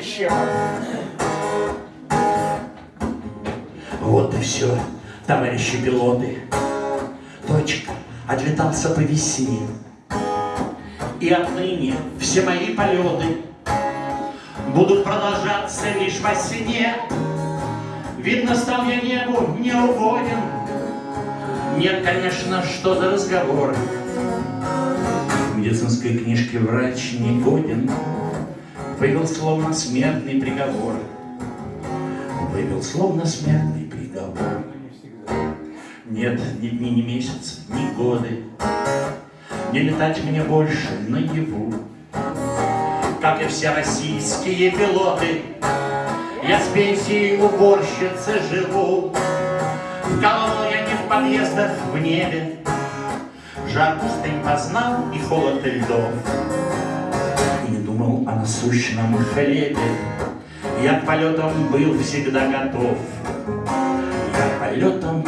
еще. Вот и все, товарищи пилоты. Точка, отлетался по весне. И отныне все мои полеты Будут продолжаться лишь во сне. Видно, стал я небу не угоден. Нет, конечно, что за разговор. В медицинской книжке врач не годен. Вывел словно смертный приговор. Вывел словно смертный приговор. Нет ни дни, ни месяца, ни годы. Не летать мне больше наяву. Как и все российские пилоты Я с пенсией уборщицы живу. Вкалывал я не в подъездах в небе. Жар пустынь познал и холод льдов. И не думал о насущном хлебе. Я к полетам был всегда готов. Я к полетам